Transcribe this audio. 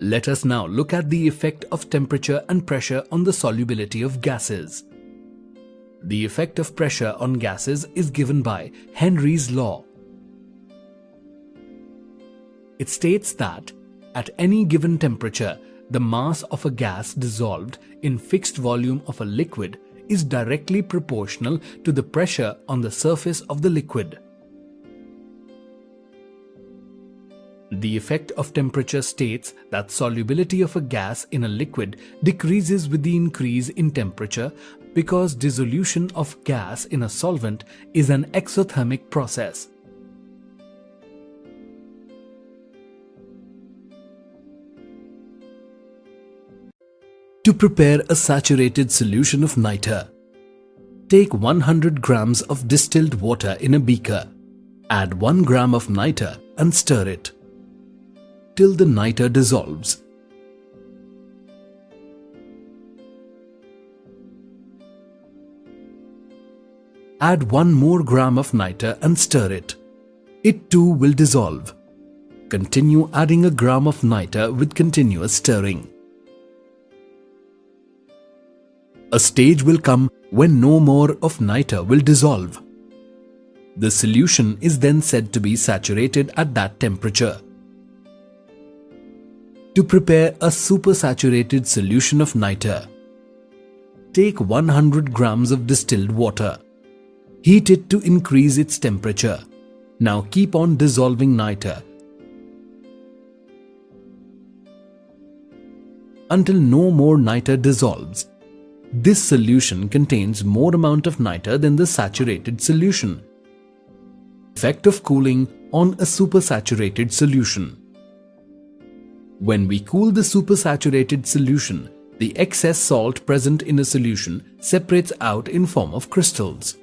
Let us now look at the effect of temperature and pressure on the solubility of gases. The effect of pressure on gases is given by Henry's law. It states that at any given temperature, the mass of a gas dissolved in fixed volume of a liquid is directly proportional to the pressure on the surface of the liquid. The effect of temperature states that solubility of a gas in a liquid decreases with the increase in temperature because dissolution of gas in a solvent is an exothermic process. To prepare a saturated solution of niter, take 100 grams of distilled water in a beaker. Add 1 gram of niter and stir it till the niter dissolves. Add 1 more gram of niter and stir it. It too will dissolve. Continue adding a gram of niter with continuous stirring. A stage will come when no more of niter will dissolve. The solution is then said to be saturated at that temperature. To prepare a supersaturated solution of niter, take 100 grams of distilled water. Heat it to increase its temperature. Now keep on dissolving niter until no more niter dissolves. This solution contains more amount of niter than the saturated solution. Effect of cooling on a supersaturated solution. When we cool the supersaturated solution, the excess salt present in a solution separates out in form of crystals.